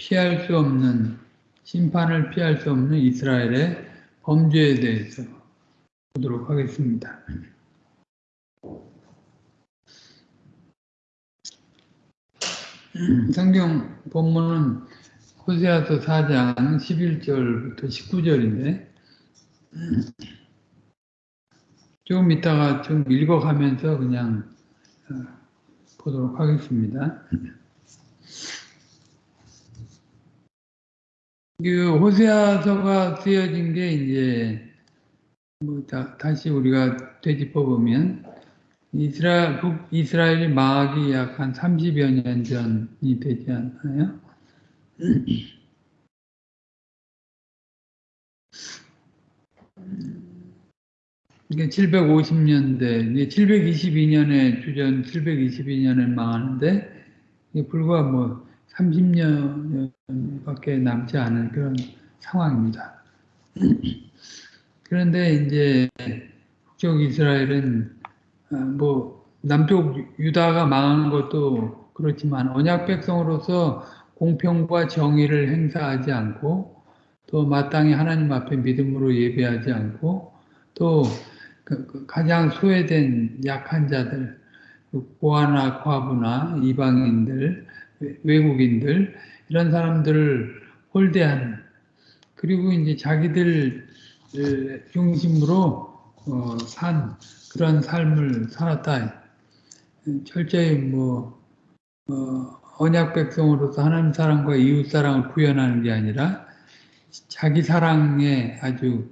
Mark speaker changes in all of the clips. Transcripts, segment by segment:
Speaker 1: 피할 수 없는 심판을 피할 수 없는 이스라엘의 범죄에 대해서 보도록 하겠습니다. 성경 본문은 호세아서 4장 11절부터 19절인데 조금 이따가 좀 읽어가면서 그냥 어, 보도록 하겠습니다. 그 호세아서가 쓰여진 게 이제 뭐 다, 다시 우리가 되짚어 보면 이스라엘 북 이스라엘이 망하기 약한 30여 년 전이 되지 않나요? 이게 750년대, 722년에 주전 722년에 망하는데 불과 뭐 30년밖에 남지 않은 그런 상황입니다. 그런데 이제 북쪽 이스라엘은 아, 뭐 남쪽 유다가 망하는 것도 그렇지만 언약 백성으로서 공평과 정의를 행사하지 않고 또 마땅히 하나님 앞에 믿음으로 예배하지 않고 또 그, 그 가장 소외된 약한 자들 그 고아나 과부나 이방인들 외국인들 이런 사람들을 홀대하는 그리고 이제 자기들 중심으로 어, 산 그런 삶을 살았다. 철저히 뭐 어, 언약 백성으로서 하나님 사랑과 이웃 사랑을 구현하는 게 아니라 자기 사랑에 아주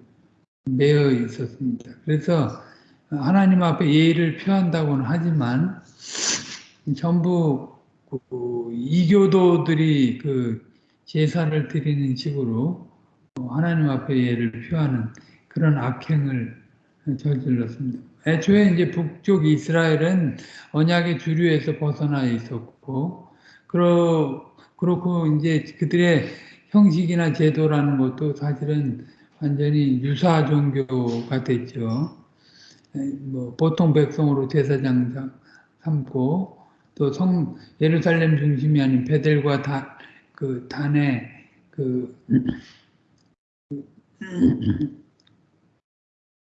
Speaker 1: 매여 있었습니다. 그래서 하나님 앞에 예의를 표한다고는 하지만 전부 그 이교도들이 그 제사를 드리는 식으로 하나님 앞에 예를 표하는 그런 악행을 저질렀습니다. 애초에 이제 북쪽 이스라엘은 언약의 주류에서 벗어나 있었고, 그러, 그렇고 이제 그들의 형식이나 제도라는 것도 사실은 완전히 유사 종교가 됐죠. 뭐 보통 백성으로 제사장 삼고 또 성 예루살렘 중심이 아닌 베델과 다, 그 단에 그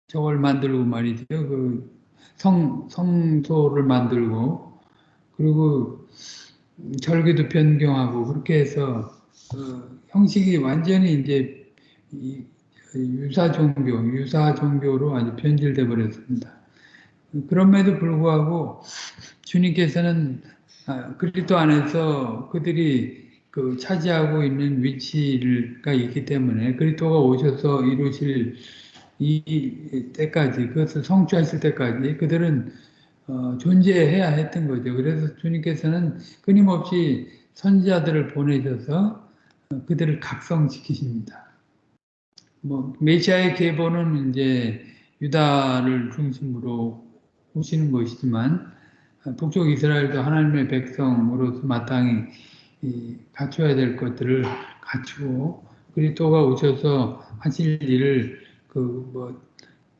Speaker 1: 저걸 만들고 말이죠. 그 성, 성소를 만들고, 그리고 절기도 변경하고, 그렇게 해서, 그 형식이 완전히 이제 유사 종교, 유사 종교로 아주 변질돼 버렸습니다. 그럼에도 불구하고 주님께서는 아, 그리스도 안에서 그들이 그 차지하고 있는 위치가 있기 때문에 그리스도가 오셔서 이루실 이 때까지 그것을 성취하실 때까지 그들은 어, 존재해야 했던 거죠. 그래서 주님께서는 끊임없이 선지자들을 보내셔서 어, 그들을 각성시키십니다. 뭐 메시아의 계보는 이제 유다를 중심으로 오시는 것이지만 어, 북쪽 이스라엘도 하나님의 백성으로서 마땅히 갖춰야 될 것들을 갖추고 그리스도가 오셔서 하실 일을 그 뭐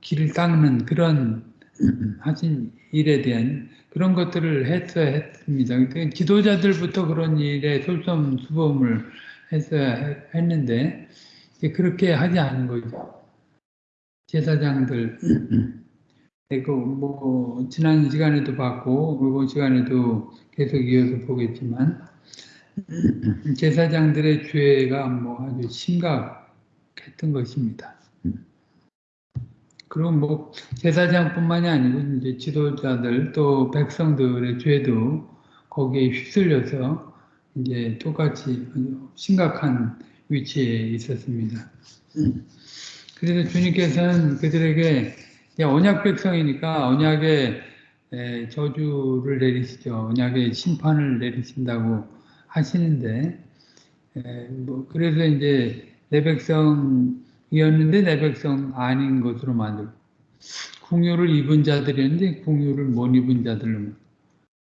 Speaker 1: 길을 닦는 그런 하신 일에 대한 그런 것들을 했어야 했습니다. 지도자들부터 그런 일에 솔선수범을 했어야 했는데 그렇게 하지 않은 거죠. 제사장들 그리고 뭐 지난 시간에도 봤고 이번 시간에도 계속 이어서 보겠지만 제사장들의 죄가 뭐 아주 심각했던 것입니다. 그럼 뭐 제사장뿐만이 아니고 이제 지도자들 또 백성들의 죄도 거기에 휩쓸려서 이제 똑같이 심각한 위치에 있었습니다. 그래서 주님께서는 그들에게 언약 백성이니까 언약의 저주를 내리시죠. 언약의 심판을 내리신다고 하시는데, 뭐 그래서 이제 내 백성 이었는데 내 백성 아닌 것으로 만들고 궁유를 입은 자들이었는데 궁유를 못 입은 자들로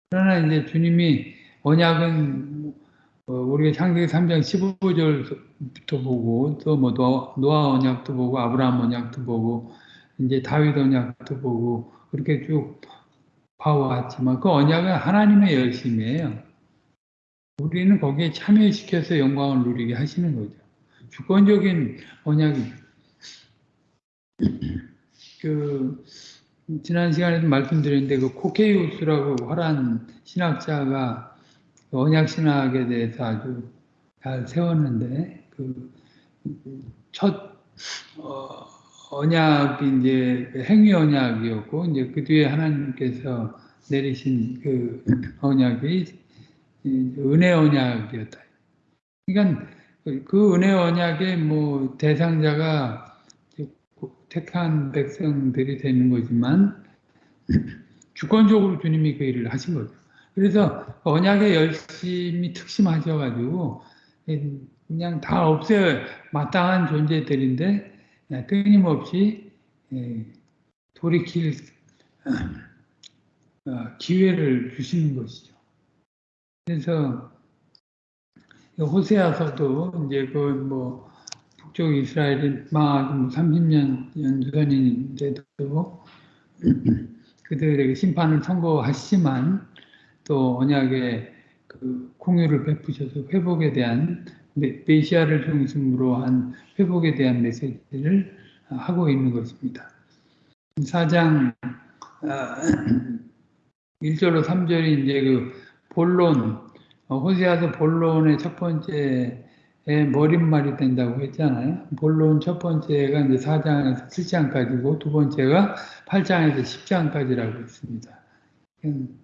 Speaker 1: 그러나 이제 주님이 언약은 어, 우리가 창세기 3장 15절부터 보고 또 뭐 노아 언약도 보고 아브라함 언약도 보고 이제 다윗 언약도 보고 그렇게 쭉 봐왔지만 그 언약은 하나님의 열심이에요. 우리는 거기에 참여시켜서 영광을 누리게 하시는 거죠. 주권적인 언약이 그 지난 시간에도 말씀드렸는데 그 코케이우스라고 화란 신학자가 언약 신학에 대해서 아주 잘 세웠는데 그첫 어, 언약이 이제 행위 언약이었고 이제 그 뒤에 하나님께서 내리신 그 언약이 은혜 언약이었다. 그러니까 그 은혜 언약의 뭐 대상자가 택한 백성들이 되는 거지만 주권적으로 주님이 그 일을 하신 거죠. 그래서 언약에 열심히 특심하셔가지고 그냥 다 없애 마땅한 존재들인데 끊임없이 돌이킬 어, 기회를 주시는 것이죠. 그래서 호세아서도 이제 그뭐 북쪽 이스라엘이 망하기 30년 뭐 연전인데도 그들에게 심판을 선고하시지만 또 언약의 그 공유를 베푸셔서 회복에 대한 메시아를 중심으로 한 회복에 대한 메시지를 하고 있는 것입니다. 4장 1절로 아, 3절이 이제 그 본론, 어, 호세아서 본론의 첫 번째 머릿말이 된다고 했잖아요. 본론 첫 번째가 이제 4장에서 7장까지고 두 번째가 8장에서 10장까지라고 했습니다. 음,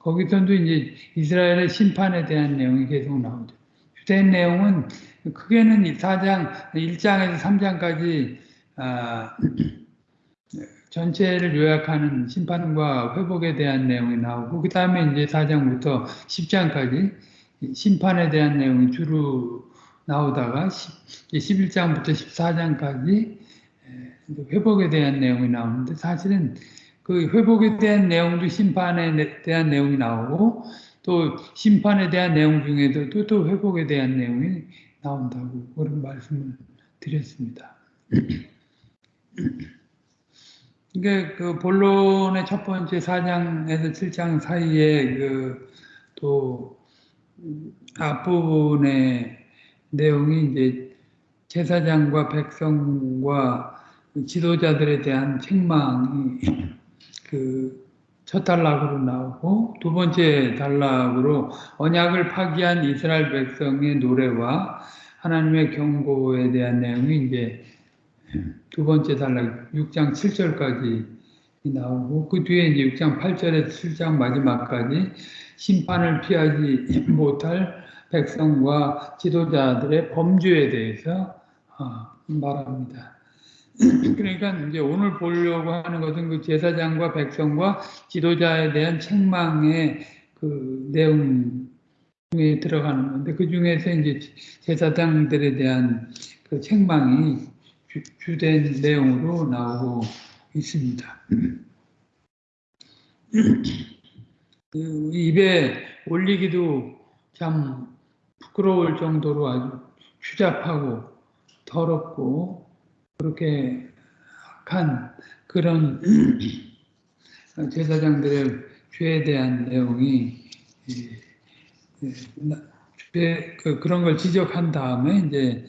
Speaker 1: 거기서도 이제 이스라엘의 심판에 대한 내용이 계속 나오죠. 주된 내용은 크게는 4장, 1장에서 3장까지 아, 전체를 요약하는 심판과 회복에 대한 내용이 나오고 그 다음에 이제 4장부터 10장까지 심판에 대한 내용이 주로 나오다가 11장부터 14장까지 회복에 대한 내용이 나오는데 사실은 그 회복에 대한 내용도 심판에 대한 내용이 나오고 또 심판에 대한 내용 중에도 또, 또 회복에 대한 내용이 나온다고 그런 말씀을 드렸습니다. 이게 그 본론의 첫 번째 4장에서 7장 사이에 그 또 앞부분의 내용이 이제 제사장과 백성과 지도자들에 대한 책망이 그 첫 단락으로 나오고 두 번째 단락으로 언약을 파기한 이스라엘 백성의 노래와 하나님의 경고에 대한 내용이 이제 두 번째 단락 6장 7절까지 나오고 그 뒤에 이제 6장 8절에서 7장 마지막까지 심판을 피하지 못할 백성과 지도자들의 범죄에 대해서 어, 말합니다. 그러니까 이제 오늘 보려고 하는 것은 그 제사장과 백성과 지도자에 대한 책망의 그 내용에 들어가는 건데 그 중에서 이제 제사장들에 대한 그 책망이 주, 된 내용으로 나오고 있습니다. 그 입에 올리기도 참 부끄러울 정도로 아주 추잡하고 더럽고 그렇게 악한 그런 제사장들의 죄에 대한 내용이 죄, 그, 그런 걸 지적한 다음에 이제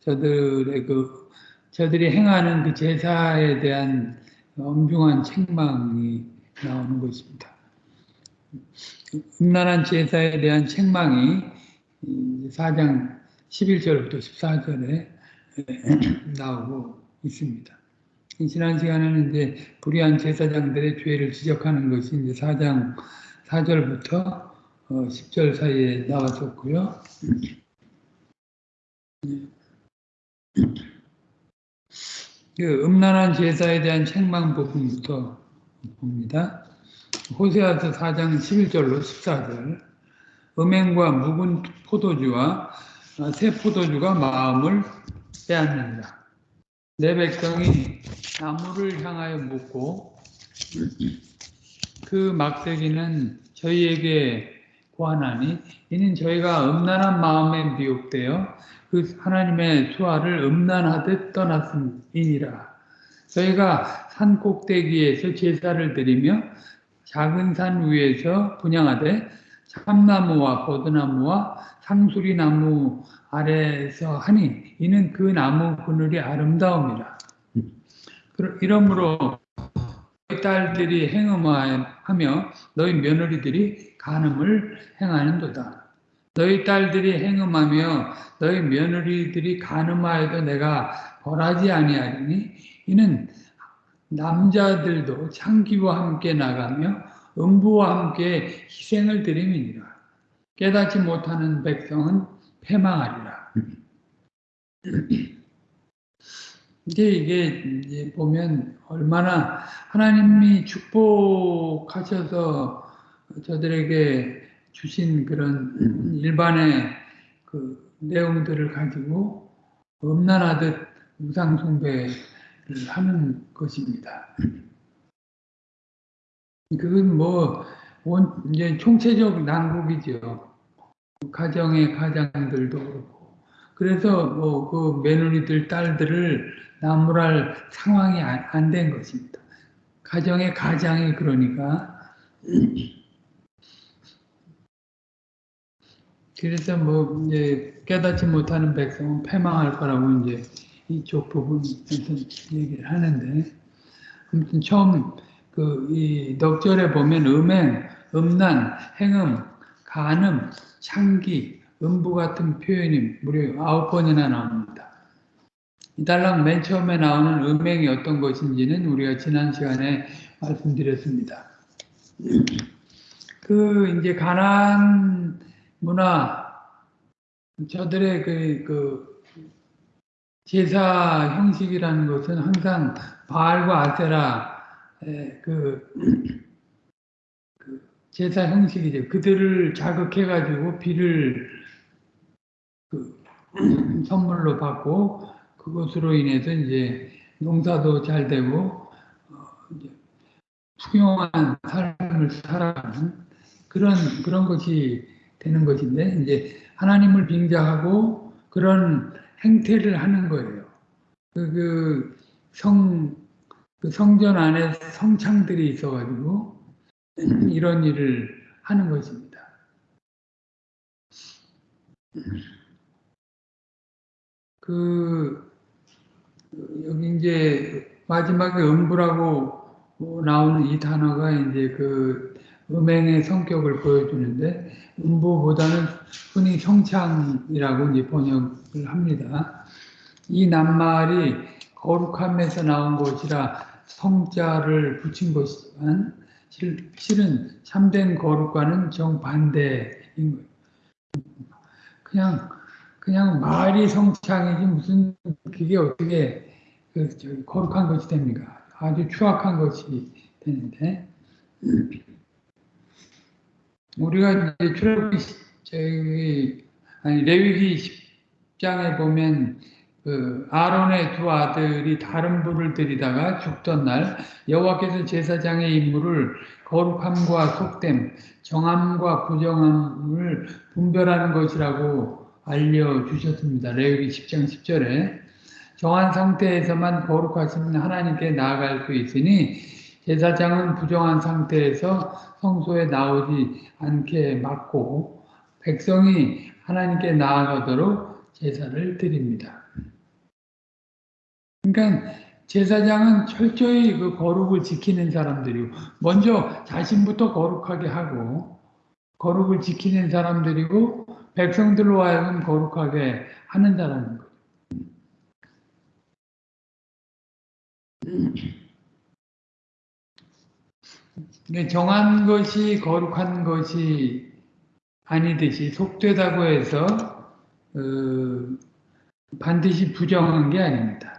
Speaker 1: 저들의 그 저들이 행하는 그 제사에 대한 엄중한 책망이 나오는 것입니다. 음란한 제사에 대한 책망이 4장 11절부터 14절에 나오고 있습니다. 지난 시간에는 이제 불의한 제사장들의 죄를 지적하는 것이 이제 4장 4절부터 10절 어, 사이에 나왔었고요. 그 음란한 제사에 대한 책망 부분부터 봅니다. 호세아서 4장 11절로 14절 음행과 묵은 포도주와 새 포도주가 마음을 빼앗는다. 내 백성이 나무를 향하여 묻고 그 막대기는 저희에게 고하나니 이는 저희가 음란한 마음에 미혹되어 그 하나님의 수화를 음란하듯 떠났음이니라. 저희가 산 꼭대기에서 제사를 드리며 작은 산 위에서 분양하되 참나무와 버드나무와 상수리나무 아래서 하니 이는 그 나무 그늘이 아름다움이라. 이러므로 너희 딸들이 행음하며 너희 며느리들이 간음을 행하는도다. 너희 딸들이 행음하며 너희 며느리들이 간음하여도 내가 벌하지 아니하리니 이는 남자들도 창기와 함께 나가며 음부와 함께 희생을 드림이니라. 깨닫지 못하는 백성은 패망하리라. 이게 이제 보면 얼마나 하나님이 축복하셔서 저들에게 주신 그런 일반의 그 내용들을 가지고 음란하듯 우상 숭배를 하는 것입니다. 그건 뭐, 이제 총체적 난국이죠. 가정의 가장들도 그렇고. 그래서 뭐 그 며느리들, 딸들을 나무랄 상황이 안 된 것입니다. 가정의 가장이 그러니까. 그래서 뭐 이제 깨닫지 못하는 백성은 패망할 거라고 이제 이쪽 부분에서 얘기를 하는데 아무튼 처음 그 이 넉절에 보면 음행, 음란, 행음, 간음, 창기, 음부 같은 표현이 무려 아홉 번이나 나옵니다. 이달랑 맨 처음에 나오는 음행이 어떤 것인지는 우리가 지난 시간에 말씀드렸습니다. 그 이제 가난 문화 저들의 그, 그 제사 형식이라는 것은 항상 바알과 아세라 그, 그 제사 형식이죠. 그들을 자극해가지고 비를 그 선물로 받고 그것으로 인해서 이제 농사도 잘 되고 어, 풍요한 삶을 살아가는 그런 그런 것이 되는 것인데 이제 하나님을 빙자하고 그런 행태를 하는 거예요. 그, 그 성, 그 성전 안에 성창들이 있어가지고 이런 일을 하는 것입니다. 그 여기 이제 마지막에 음부라고 나오는 이 단어가 이제 그 음행의 성격을 보여주는데 음부보다는 흔히 성창이라고 이제 번역을 합니다. 이 낱말이 거룩함에서 나온 것이라 성자를 붙인 것이지만 실은 참된 거룩과는 정반대인 거예요. 그냥 그냥 말이 성창이지 무슨 그게 어떻게 그 거룩한 것이 됩니까? 아주 추악한 것이 되는데 우리가 이제 출애굽기 저기 아니 레위기 10장에 보면 그 아론의 두 아들이 다른 불을 들이다가 죽던 날 여호와께서 제사장의 임무를 거룩함과 속됨, 정함과 부정함을 분별하는 것이라고 알려주셨습니다. 레위기 10장 10절에 정한 상태에서만 거룩하신 하나님께 나아갈 수 있으니 제사장은 부정한 상태에서 성소에 나오지 않게 막고 백성이 하나님께 나아가도록 제사를 드립니다. 그러니까 제사장은 철저히 그 거룩을 지키는 사람들이고 먼저 자신부터 거룩하게 하고 거룩을 지키는 사람들이고 백성들로 하여금 거룩하게 하는 사람인 거죠. 정한 것이 거룩한 것이 아니듯이 속되다고 해서 어, 반드시 부정한 게 아닙니다.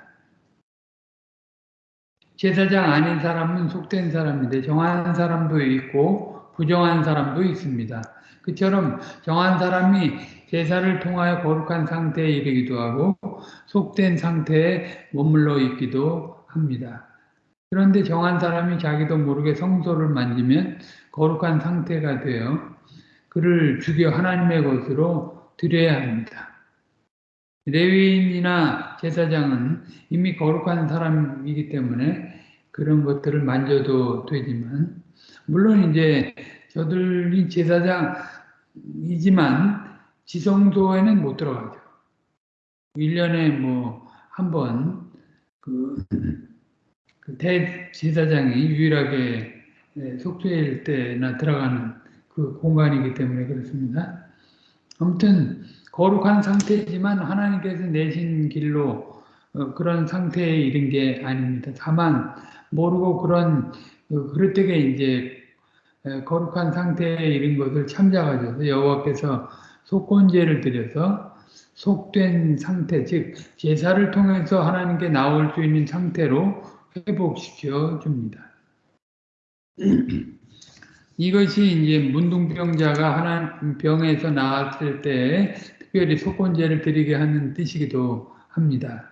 Speaker 1: 제사장 아닌 사람은 속된 사람인데 정한 사람도 있고 부정한 사람도 있습니다. 그처럼 정한 사람이 제사를 통하여 거룩한 상태에 이르기도 하고 속된 상태에 머물러 있기도 합니다. 그런데 정한 사람이 자기도 모르게 성소를 만지면 거룩한 상태가 되어 그를 죽여 하나님의 것으로 드려야 합니다. 레위인이나 제사장은 이미 거룩한 사람이기 때문에 그런 것들을 만져도 되지만 물론 이제 저들이 제사장 이지만 지성소에는 못 들어가죠. 1년에 뭐 한번 그, 그 대제사장이 유일하게 네, 속죄일 때나 들어가는 그 공간이기 때문에 그렇습니다. 아무튼 거룩한 상태지만 하나님께서 내신 길로 어, 그런 상태에 이른 게 아닙니다. 다만 모르고 그런 어, 그릇되게 이제 거룩한 상태에 이른 것을 참작하셔서 여호와께서 속건제를 드려서 속된 상태, 즉 제사를 통해서 하나님께 나올 수 있는 상태로 회복시켜 줍니다. 이것이 이제 문둥병자가 하나 병에서 나왔을 때 특별히 속건제를 드리게 하는 뜻이기도 합니다.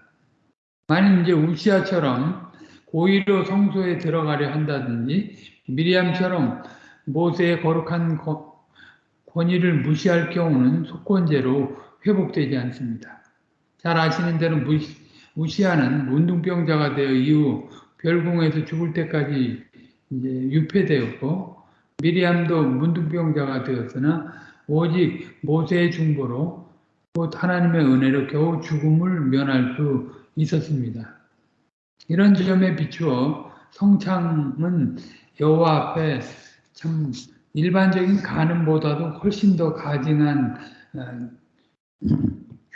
Speaker 1: 만약 이제 우시아처럼 고의로 성소에 들어가려 한다든지 미리암처럼 모세의 거룩한 권위를 무시할 경우는 속건제로 회복되지 않습니다. 잘 아시는 대로 무시, 무시하는 문둥병자가 되어 이후 별궁에서 죽을 때까지 이제 유폐되었고 미리암도 문둥병자가 되었으나 오직 모세의 중보로 곧 하나님의 은혜로 겨우 죽음을 면할 수 있었습니다. 이런 점에 비추어 성창은 여호와 앞에 참 일반적인 간음보다도 훨씬 더 가증한 어,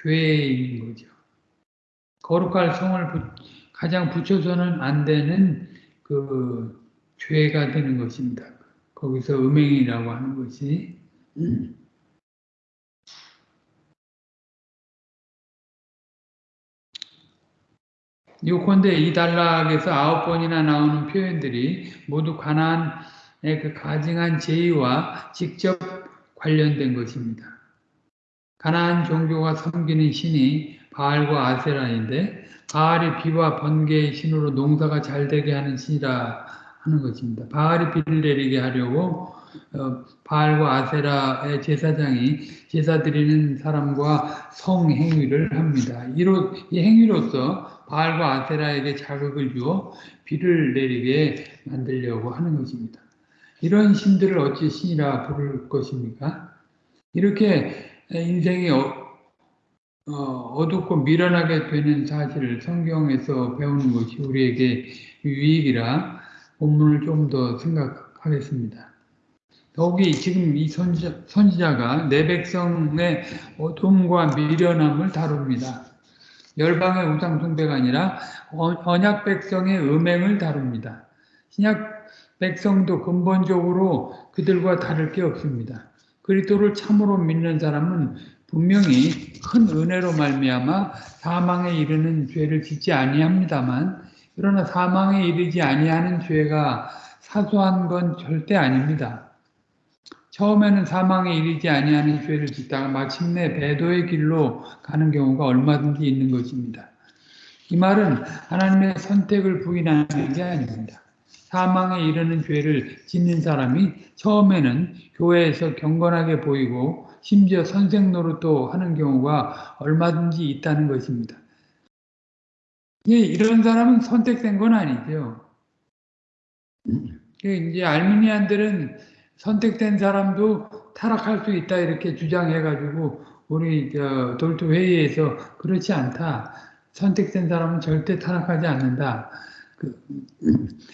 Speaker 1: 죄인 거죠. 거룩할 성을 가장 붙여서는 안 되는 그 죄가 되는 것입니다. 거기서 음행이라고 하는 것이 요컨대 이 단락에서 아홉 번이나 나오는 표현들이 모두 가나안의 그 가증한 제의와 직접 관련된 것입니다. 가나안 종교가 섬기는 신이 바알과 아세라인데 바알이 비와 번개의 신으로 농사가 잘 되게 하는 신이라 하는 것입니다. 바알이 비를 내리게 하려고 어, 바알과 아세라의 제사장이 제사 드리는 사람과 성행위를 합니다. 이로, 이 행위로서 바알과 아세라에게 자극을 주어 비를 내리게 만들려고 하는 것입니다. 이런 신들을 어찌 신이라 부를 것입니까? 이렇게 인생이 어, 어, 둡고 미련하게 되는 사실을 성경에서 배우는 것이 우리에게 유익이라 본문을 좀 더 생각하겠습니다. 더욱이 지금 이 선지자, 선지자가 내 백성의 어둠과 미련함을 다룹니다. 열방의 우상 숭배가 아니라 언약 백성의 음행을 다룹니다. 신약 백성도 근본적으로 그들과 다를 게 없습니다. 그리스도를 참으로 믿는 사람은 분명히 큰 은혜로 말미암아 사망에 이르는 죄를 짓지 아니합니다만 그러나 사망에 이르지 아니하는 죄가 사소한 건 절대 아닙니다. 처음에는 사망에 이르지 아니하는 죄를 짓다가 마침내 배도의 길로 가는 경우가 얼마든지 있는 것입니다. 이 말은 하나님의 선택을 부인하는 게 아닙니다. 사망에 이르는 죄를 짓는 사람이 처음에는 교회에서 경건하게 보이고 심지어 선생 노릇도 하는 경우가 얼마든지 있다는 것입니다. 예, 이런 사람은 선택된 건 아니죠. 예, 이제 알미니안들은 선택된 사람도 타락할 수 있다 이렇게 주장해가지고 우리 돌토 회의에서 그렇지 않다. 선택된 사람은 절대 타락하지 않는다. 그,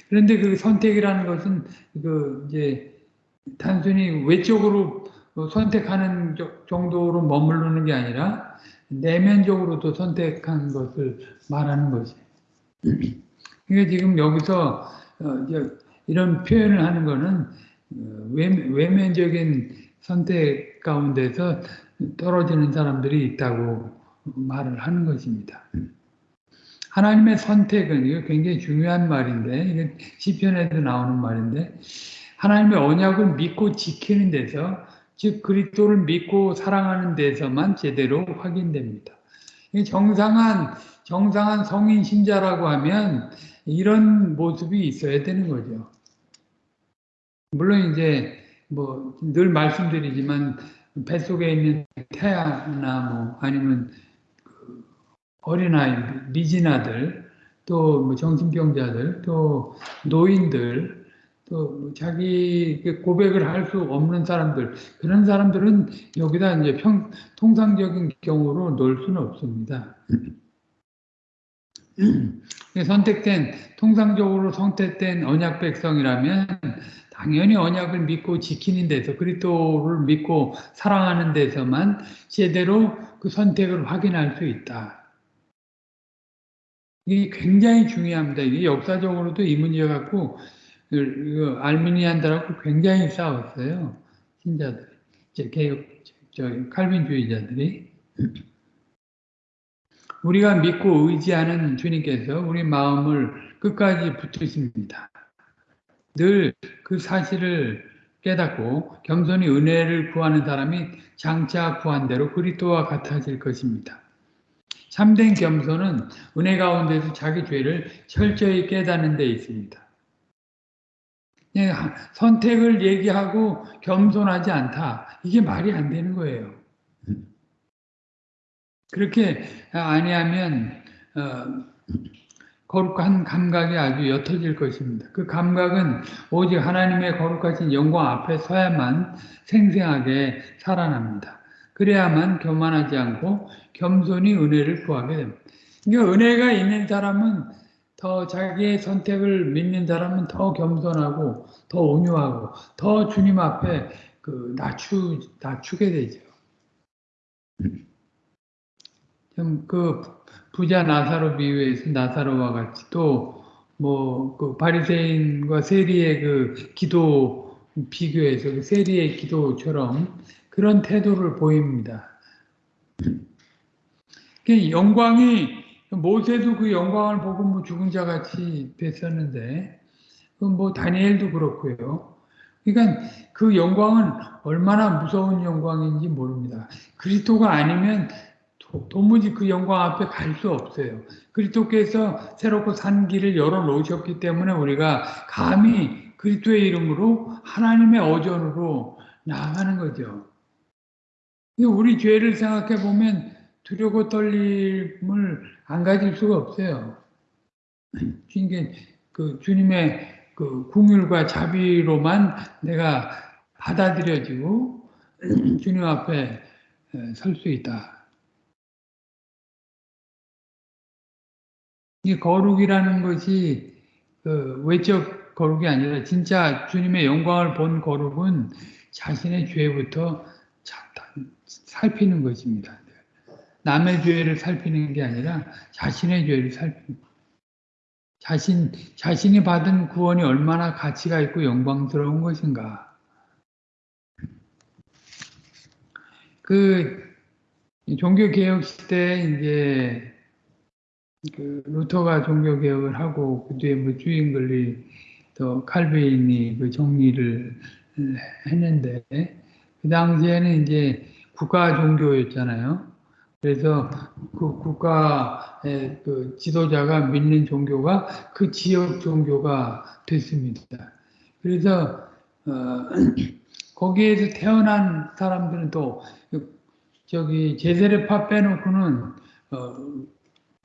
Speaker 1: 그런데 그 선택이라는 것은 그 이제 단순히 외적으로 선택하는 정도로 머무르는 게 아니라 내면적으로도 선택한 것을 말하는 거지. 그러니까 지금 여기서 어, 이런 표현을 하는 어, 외면적인 선택 가운데서 떨어지는 사람들이 있다고 말을 하는 것입니다. 하나님의 선택은 이거 굉장히 중요한 말인데 이게 시편에도 나오는 말인데 하나님의 언약을 믿고 지키는 데서 즉 그리스도를 믿고 사랑하는 데서만 제대로 확인됩니다. 정상한 정상한 성인 신자라고 하면 이런 모습이 있어야 되는 거죠. 물론 이제 뭐 늘 말씀드리지만 뱃속에 있는 태아나 뭐 아니면 그 어린아이, 미진아들, 또 뭐 정신병자들, 또 노인들, 또 자기 그 고백을 할 수 없는 사람들 그런 사람들은 여기다 이제 평 통상적인 경우로 놓을 수는 없습니다. 선택된 통상적으로 선택된 언약 백성이라면 당연히 언약을 믿고 지키는 데서 그리스도를 믿고 사랑하는 데서만 제대로 그 선택을 확인할 수 있다. 이게 굉장히 중요합니다. 이게 역사적으로도 이 문제 갖고 알미니안들하고 굉장히 싸웠어요. 신자들, 개혁, 저 칼빈주의자들이. 우리가 믿고 의지하는 주님께서 우리 마음을 끝까지 붙으십니다. 늘 그 사실을 깨닫고 겸손히 은혜를 구하는 사람이 장차 구한 대로 그리스도와 같아질 것입니다. 참된 겸손은 은혜 가운데서 자기 죄를 철저히 깨닫는 데 있습니다. 예, 선택을 얘기하고 겸손하지 않다. 이게 말이 안 되는 거예요. 그렇게 아니하면 어, 거룩한 감각이 아주 옅어질 것입니다. 그 감각은 오직 하나님의 거룩하신 영광 앞에 서야만 생생하게 살아납니다. 그래야만 교만하지 않고 겸손히 은혜를 구하게 됩니다. 그러니까 은혜가 있는 사람은 더 자기의 선택을 믿는 사람은 더 겸손하고 더 온유하고 더 주님 앞에 그 낮추 낮추게 되죠. 그 부자 나사로 비유에서 나사로와 같이 또 뭐 그 바리새인과 세리의 그 기도 비교해서 그 세리의 기도처럼 그런 태도를 보입니다. 그 영광이 모세도 그 영광을 보고 뭐 죽은 자 같이 됐었는데 뭐 다니엘도 그렇고요. 그러니까 그 영광은 얼마나 무서운 영광인지 모릅니다. 그리스도가 아니면 도무지 그 영광 앞에 갈 수 없어요. 그리스도께서 새롭고 산 길을 열어 놓으셨기 때문에 우리가 감히 그리스도의 이름으로 하나님의 어전으로 나아가는 거죠. 우리 죄를 생각해 보면 두려고 떨림을 안 가질 수가 없어요. 그러니까 그 주님의 그 궁율과 자비로만 내가 받아들여지고 주님 앞에 설 수 있다. 이 거룩이라는 것이 그 외적 거룩이 아니라 진짜 주님의 영광을 본 거룩은 자신의 죄부터 살피는 것입니다. 남의 죄를 살피는 게 아니라 자신의 죄를 살피는 자신 자신이 받은 구원이 얼마나 가치가 있고 영광스러운 것인가. 그 종교 개혁 시대 이제 그 루터가 종교 개혁을 하고 그 뒤에 뭐 주인글리 또 칼베인이 그 정리를 했는데 그 당시에는 이제 국가 종교였잖아요. 그래서 그 국가의 그 지도자가 믿는 종교가 그 지역 종교가 됐습니다. 그래서 어, 거기에서 태어난 사람들은 또 저기 제세례파 빼놓고는 어,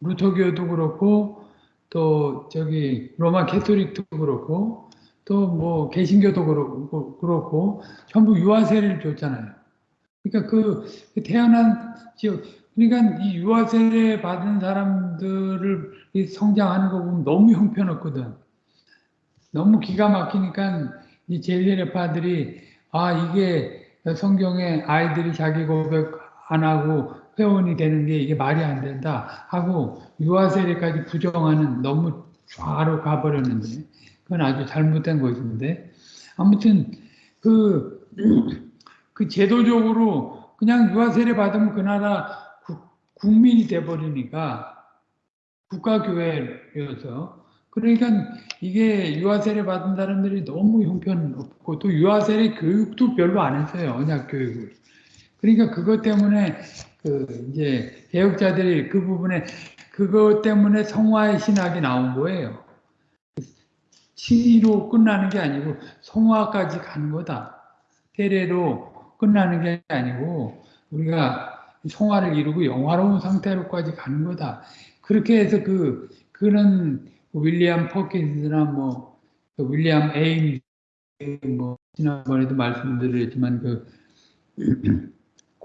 Speaker 1: 루터교도 그렇고 또 저기 로마 캐토릭도 그렇고 또 뭐 개신교도 그렇고, 그렇고 전부 유아세를 줬잖아요. 그러니까 그, 그 태어난 지역 그러니까 이 유아 세례 받은 사람들을 성장하는 거 보면 너무 형편없거든. 너무 기가 막히니까 이 제세례파들이 아 이게 성경에 아이들이 자기 고백 안 하고 회원이 되는 게 이게 말이 안 된다 하고 유아 세례까지 부정하는 너무 좌로 가버렸는데 그건 아주 잘못된 것인데 아무튼 그, 그 제도적으로 그냥 유아 세례 받으면 그 나라 국민이 돼버리니까 국가교회여서 그러니까 이게 유아세례 받은 사람들이 너무 형편없고 또 유아세례 교육도 별로 안 했어요 언약 교육을. 그러니까 그것 때문에 그 이제 개혁자들이 그 부분에 그것 때문에 성화의 신학이 나온 거예요 신의로 끝나는 게 아니고 성화까지 가는 거다 세례로 끝나는 게 아니고 우리가 성화를 이루고 영화로운 상태로까지 가는 거다. 그렇게 해서 그 그런 윌리엄 퍼킨스나 뭐 윌리엄 에임 뭐 지난번에도 말씀드렸지만 그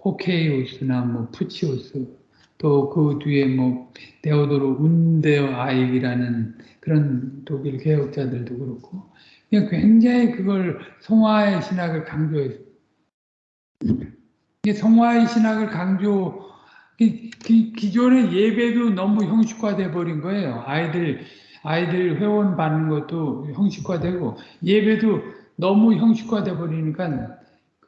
Speaker 1: 코케이우스나 뭐 푸치우스 또 그 뒤에 뭐 데오도로 운데어 아이라는 그런 독일 개혁자들도 그렇고 그냥 굉장히 그걸 성화의 신학을 강조해서 이게 성화의 신학을 강조 기, 기, 기존의 예배도 너무 형식화돼 버린 거예요. 아이들 아이들 회원 받는 것도 형식화되고 예배도 너무 형식화돼 버리니까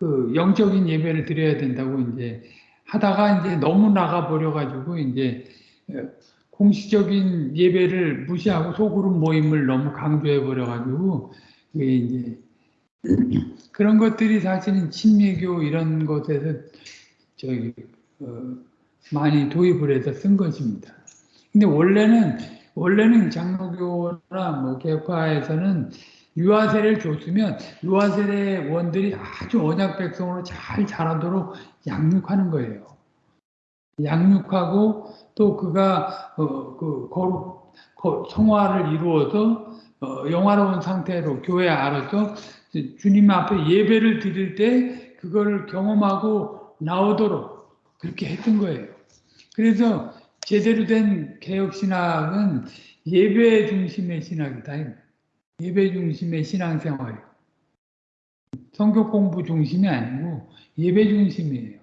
Speaker 1: 그 영적인 예배를 드려야 된다고 이제 하다가 이제 너무 나가 버려 가지고 이제 공식적인 예배를 무시하고 소그룹 모임을 너무 강조해 버려 가지고 이제 그런 것들이 사실은 친미교 이런 것에서 저기 어 많이 도입을 해서 쓴 것입니다. 근데 원래는 원래는 장로교나 뭐 개파에서는 유아세를 줬으면 유아세의 원들이 아주 언약 백성으로 잘 자라도록 양육하는 거예요. 양육하고 또 그가 어, 그 거룩 거, 성화를 이루어서 어, 영화로운 상태로 교회 알아서 주님 앞에 예배를 드릴 때 그거를 경험하고 나오도록 그렇게 했던 거예요. 그래서 제대로 된 개혁신학은 예배 중심의 신학이다. 예배 중심의 신앙생활. 성격 공부 중심이 아니고 예배 중심이에요.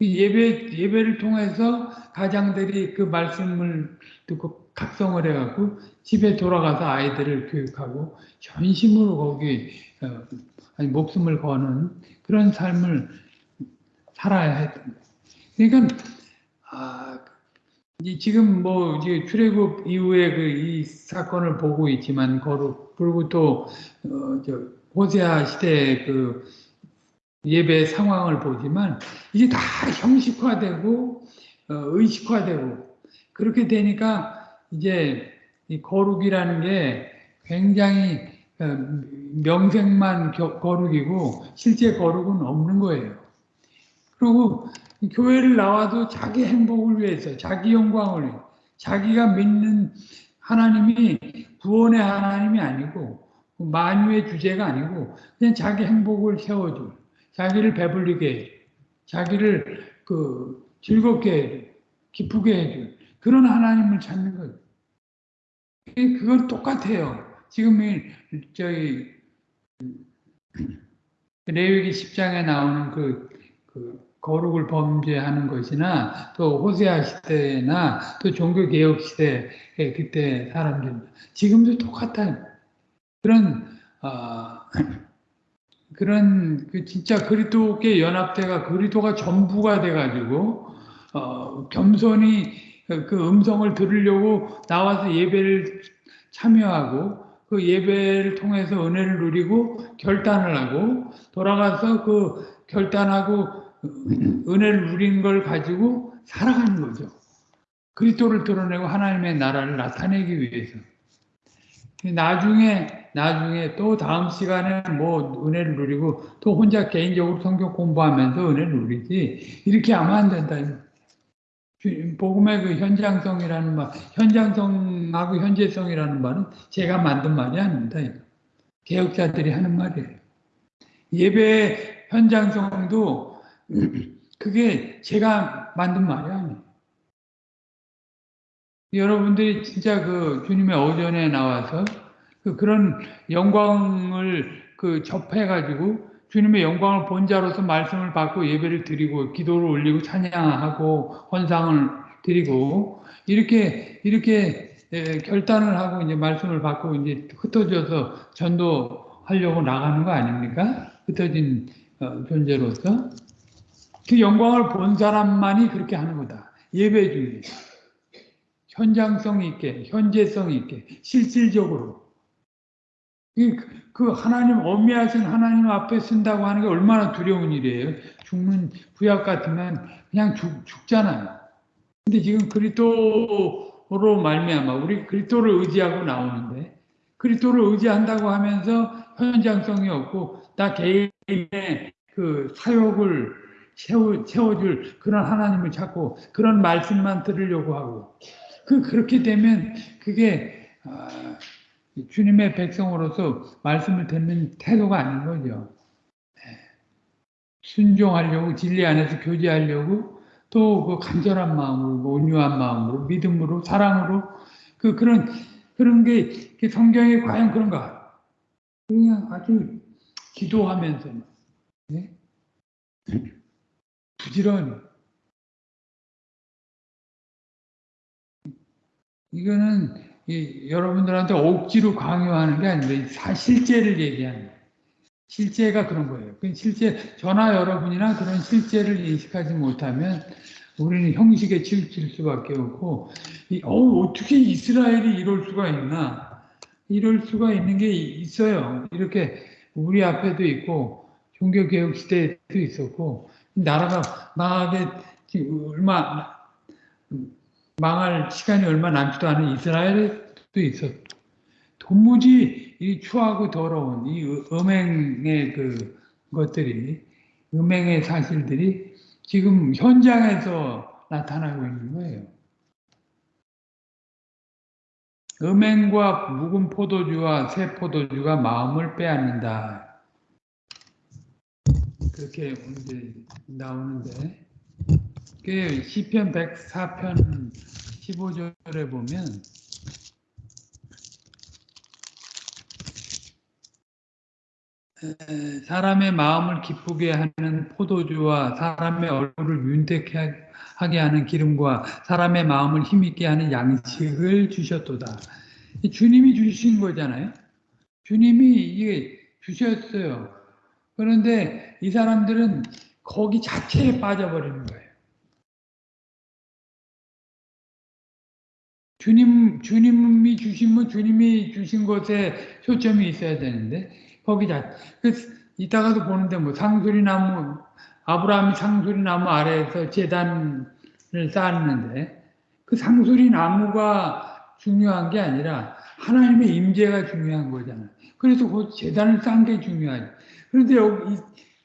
Speaker 1: 예배, 예배를 통해서 가장들이 그 말씀을 듣고 각성을 해갖고 집에 돌아가서 아이들을 교육하고 전심으로 거기 어, 아니, 목숨을 거는 그런 삶을 살아야 했던 거예요. 그러니까 아, 지금 뭐 이제 출애굽 이후에 그 이 사건을 보고 있지만 거룩 그리고 또 어, 저 호세아 시대 그 예배 상황을 보지만 이게 다 형식화되고 어, 의식화되고 그렇게 되니까 이제 이 거룩이라는 게 굉장히 어, 명색만 거룩이고 실제 거룩은 없는 거예요. 그리고 교회를 나와도 자기 행복을 위해서, 자기 영광을 위해 자기가 믿는 하나님이 구원의 하나님이 아니고 만유의 주제가 아니고 그냥 자기 행복을 세워줄, 자기를 배불리게 해줄, 자기를 그 즐겁게 해줄, 기쁘게 해줄 그런 하나님을 찾는 거예요. 그건 똑같아요. 지금 저희 레위기 10장에 나오는 그, 그 거룩을 범죄하는 것이나 또 호세아 시대나 또 종교개혁 시대 그때 사람들 지금도 똑같아요. 그런 어, 그런 그 진짜 그리스도께 연합대가 그리스도가 전부가 돼가지고 어, 겸손히 그 음성을 들으려고 나와서 예배를 참여하고 그 예배를 통해서 은혜를 누리고 결단을 하고 돌아가서 그 결단하고 은혜를 누린 걸 가지고 살아가는 거죠. 그리스도를 드러내고 하나님의 나라를 나타내기 위해서. 나중에 나중에 또 다음 시간에 뭐 은혜를 누리고 또 혼자 개인적으로 성경 공부하면서 은혜를 누리지 이렇게 하면 안 된다. 복음의 그 현장성이라는 말, 현장성하고 현재성이라는 말은 제가 만든 말이 아닙니다. 개혁자들이 하는 말이에요. 예배 현장성도 그게 제가 만든 말이 아니에요. 여러분들이 진짜 그 주님의 오전에 나와서 그 그런 영광을 그 접해가지고 주님의 영광을 본 자로서 말씀을 받고 예배를 드리고 기도를 올리고 찬양하고 헌상을 드리고 이렇게 이렇게 결단을 하고 이제 말씀을 받고 이제 흩어져서 전도하려고 나가는 거 아닙니까? 흩어진 어, 존재로서 그 영광을 본 사람만이 그렇게 하는 거다. 예배 중에. 현장성 있게, 현재성 있게, 실질적으로. 그 하나님, 엄미하신 하나님 앞에 쓴다고 하는 게 얼마나 두려운 일이에요. 죽는 구약 같으면 그냥 죽, 죽잖아요. 근데 지금 그리스도로 말미암아 우리 그리스도를 의지하고 나오는데 그리스도를 의지한다고 하면서 현장성이 없고 나 개인의 그 사역을 채워, 채워줄 그런 하나님을 찾고 그런 말씀만 들으려고 하고 그 그렇게 되면 그게 아, 주님의 백성으로서 말씀을 듣는 태도가 아닌 거죠. 네. 순종하려고 진리 안에서 교제하려고 또 그 간절한 마음으로 온유한 마음으로 믿음으로 사랑으로 그 그런 그런 게 성경에 과연 그런가? 그냥 아주 기도하면서 네? 부지런히 이거는 여러분들한테 억지로 강요하는 게 아니라 실제를 얘기하는 거예요. 실제가 그런 거예요. 그 실제 저나 여러분이나 그런 실제를 인식하지 못하면 우리는 형식에 치우칠 수밖에 없고 어, 어떻게 이스라엘이 이럴 수가 있나 이럴 수가 있는 게 있어요. 이렇게 우리 앞에도 있고 종교개혁 시대에도 있었고 나라가 망하게 얼마 망할 시간이 얼마 남지도 않은 이스라엘에도 있었고 도무지 이 추하고 더러운 이 음행의 그 것들이 음행의 사실들이 지금 현장에서 나타나고 있는 거예요. 음행과 묵은 포도주와 새 포도주가 마음을 빼앗는다. 그렇게 이제 나오는데 그 시편 104편 15절에 보면 사람의 마음을 기쁘게 하는 포도주와 사람의 얼굴을 윤택하게 하는 기름과 사람의 마음을 힘있게 하는 양식을 주셨도다. 주님이 주신 거잖아요. 주님이 이게 주셨어요. 그런데 이 사람들은 거기 자체에 빠져버리는 거예요. 주님, 주님이 주시면 주님이 주신 것에 초점이 있어야 되는데, 거기 자, 그, 이따가도 보는데 뭐 상수리 나무, 아브라함이 상수리 나무 아래에서 재단을 쌓았는데, 그 상수리 나무가 중요한 게 아니라 하나님의 임재가 중요한 거잖아요. 그래서 그 재단을 쌓은 게 중요하죠. 그런데 여기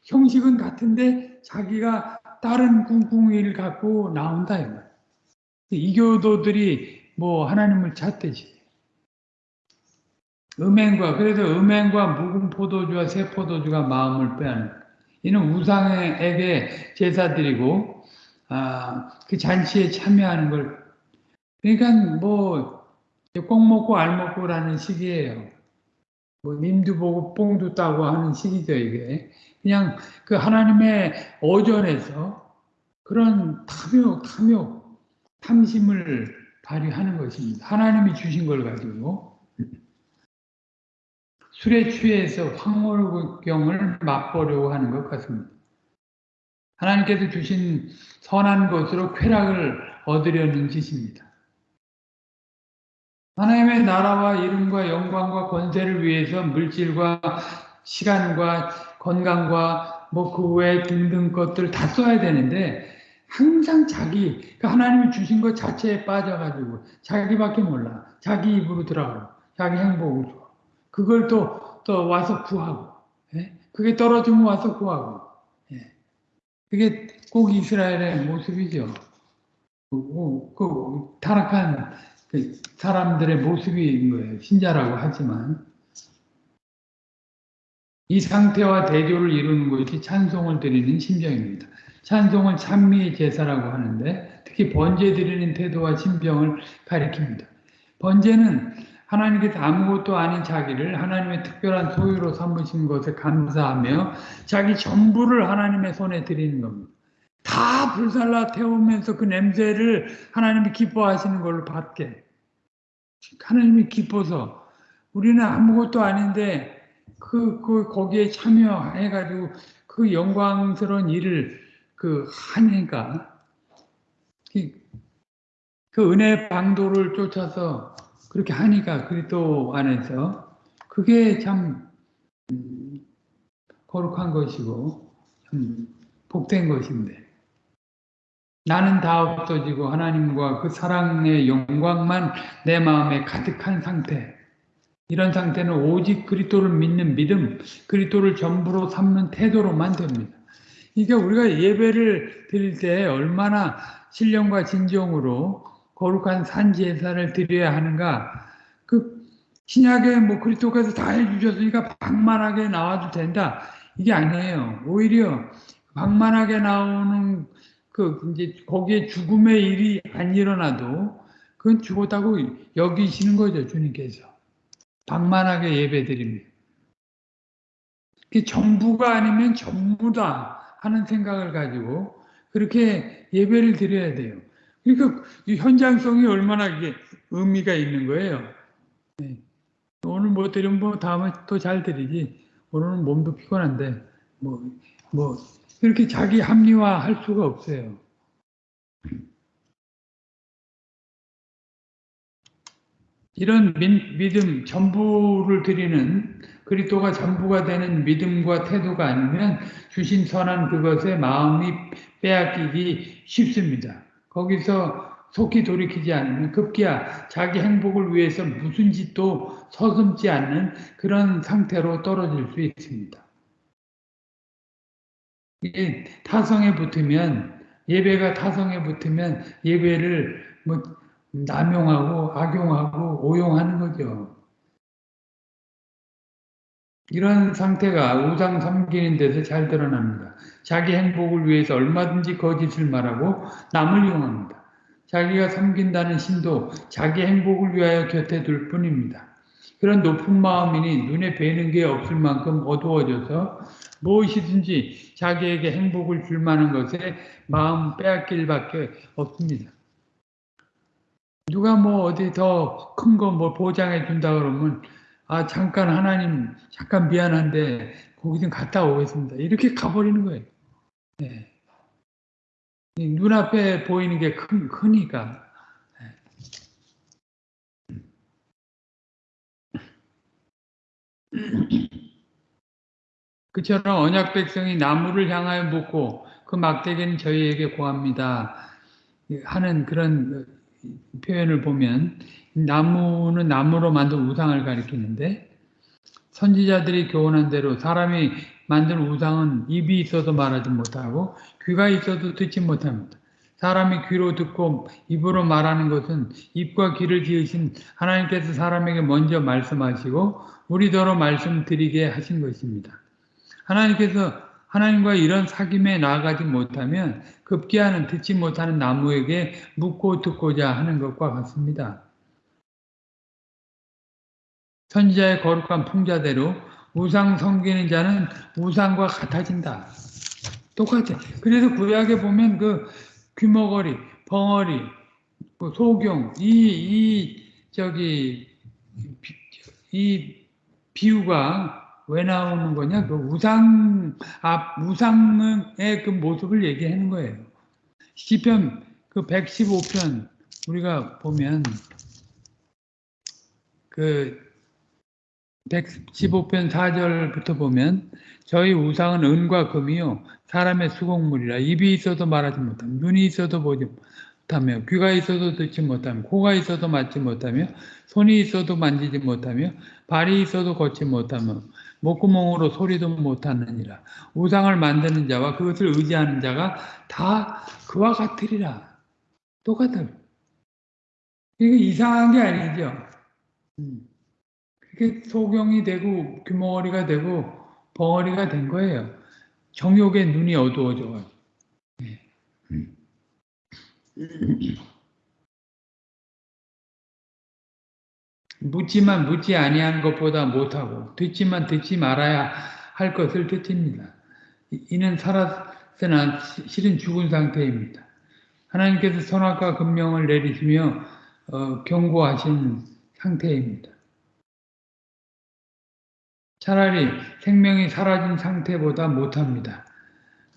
Speaker 1: 형식은 같은데 자기가 다른 꿍꿍이를 갖고 나온다. 이교도들이 뭐 하나님을 찾듯이 음행과 그래서 음행과 묵은 포도주와 새 포도주가 마음을 빼앗는 이는 우상에게 제사 드리고 아, 그 잔치에 참여하는 걸 그러니까 뭐 꼭 먹고 알 먹고라는 시기예요. 뭐 님도 보고 뽕도 따고 하는 시기죠 이게 그냥 그 하나님의 어전에서 그런 탐욕 탐욕 탐심을 발휘하는 것입니다. 하나님이 주신 걸 가지고 술에 취해서 황홀경을 맛보려고 하는 것 같습니다. 하나님께서 주신 선한 것으로 쾌락을 얻으려는 짓입니다. 하나님의 나라와 이름과 영광과 권세를 위해서 물질과 시간과 건강과 뭐 그 외 등등 것들 다 써야 되는데 항상 자기 그 하나님이 주신 것 자체에 빠져가지고 자기밖에 몰라. 자기 입으로 들어가고 자기 행복을 줘. 그걸 또, 또 와서 구하고 예? 그게 떨어지면 와서 구하고 예? 그게 꼭 이스라엘의 모습이죠. 그, 그 타락한 그 사람들의 모습인 거예요. 신자라고 하지만 이 상태와 대조를 이루는 것이 찬송을 드리는 심정입니다. 찬송은 찬미의 제사라고 하는데 특히 번제 드리는 태도와 심병을 가리킵니다. 번제는 하나님께서 아무것도 아닌 자기를 하나님의 특별한 소유로 삼으신 것에 감사하며 자기 전부를 하나님의 손에 드리는 겁니다. 다 불살라 태우면서 그 냄새를 하나님이 기뻐하시는 걸로 받게. 하나님이 기뻐서 우리는 아무것도 아닌데 그, 그 거기에 참여해가지고 그 영광스러운 일을 그 하니까 그 은혜 방도를 쫓아서 그렇게 하니까 그리스도 안에서 그게 참 음, 거룩한 것이고 참 복된 것인데. 나는 다 없어지고 하나님과 그 사랑의 영광만 내 마음에 가득한 상태 이런 상태는 오직 그리스도를 믿는 믿음, 그리스도를 전부로 삼는 태도로만 됩니다. 그러니까 우리가 예배를 드릴 때 얼마나 신령과 진정으로 거룩한 산제사를 드려야 하는가 그 신약에 뭐 그리스도께서 다 해주셨으니까 방만하게 나와도 된다. 이게 아니에요. 오히려 방만하게 나오는 그 이제 거기에 죽음의 일이 안 일어나도 그건 죽었다고 여기시는 거죠 주님께서 방만하게 예배드립니다. 전부가 아니면 전부다 하는 생각을 가지고 그렇게 예배를 드려야 돼요. 그러니까 현장성이 얼마나 이게 의미가 있는 거예요. 네. 오늘 못 드리면 뭐 다음에 또 잘 드리지. 오늘은 몸도 피곤한데 뭐뭐 그렇게 자기 합리화할 수가 없어요. 이런 믿음 전부를 드리는 그리스도가 전부가 되는 믿음과 태도가 아니면 주신 선한 그것에 마음이 빼앗기기 쉽습니다. 거기서 속히 돌이키지 않으면 급기야 자기 행복을 위해서 무슨 짓도 서슴지 않는 그런 상태로 떨어질 수 있습니다. 타성에 붙으면 예배가 타성에 붙으면 예배를 뭐 남용하고 악용하고 오용하는 거죠. 이런 상태가 우상 섬기는 데서 잘 드러납니다. 자기 행복을 위해서 얼마든지 거짓을 말하고 남을 이용합니다. 자기가 섬긴다는 신도 자기 행복을 위하여 곁에 둘 뿐입니다. 그런 높은 마음이니 눈에 뵈는 게 없을 만큼 어두워져서 무엇이든지 자기에게 행복을 줄 만한 것에 마음 빼앗길 밖에 없습니다. 누가 뭐 어디 더 큰 거 뭐 보장해 준다 그러면 아 잠깐 하나님 잠깐 미안한데 거기 좀 갔다 오겠습니다. 이렇게 가버리는 거예요. 네. 눈앞에 보이는 게 큰, 크니까. 그처럼 언약 백성이 나무를 향하여 묻고 그 막대기는 저희에게 고합니다. 하는 그런 표현을 보면 나무는 나무로 만든 우상을 가리키는데 선지자들이 교훈한 대로 사람이 만든 우상은 입이 있어도 말하지 못하고 귀가 있어도 듣지 못합니다. 사람이 귀로 듣고 입으로 말하는 것은 입과 귀를 지으신 하나님께서 사람에게 먼저 말씀하시고 우리더러 말씀드리게 하신 것입니다. 하나님께서 하나님과 이런 사귐에 나아가지 못하면 급기야는 듣지 못하는 나무에게 묻고 듣고자 하는 것과 같습니다. 선지자의 거룩한 풍자대로 우상 섬기는 자는 우상과 같아진다. 똑같아. 그래서 구약에 보면 그 귀머거리, 벙어리, 그 소경, 이, 이, 저기, 이 비유가 왜 나오는 거냐? 그 우상, 아, 우상의 그 모습을 얘기하는 거예요. 시편 그 115편 우리가 보면 그 115편 4절부터 보면 저희 우상은 은과 금이요 사람의 수공물이라 입이 있어도 말하지 못하며 눈이 있어도 보지 못하며 귀가 있어도 듣지 못하며 코가 있어도 맞지 못하며 손이 있어도 만지지 못하며 발이 있어도 걷지 못하며 목구멍으로 소리도 못하느니라 우상을 만드는 자와 그것을 의지하는 자가 다 그와 같으리라 똑같아 이게 이상한 게 아니죠 음. 그게 소경이 되고 규모리가 되고 벙어리가 된 거예요. 정욕의 눈이 어두워져. 네. 묻지만 묻지 아니한 것보다 못하고 듣지만 듣지 말아야 할 것을 듣습니다. 이는 살았으나 실은 죽은 상태입니다. 하나님께서 선악과 금명을 내리시며 어, 경고하신 상태입니다. 차라리 생명이 사라진 상태보다 못합니다.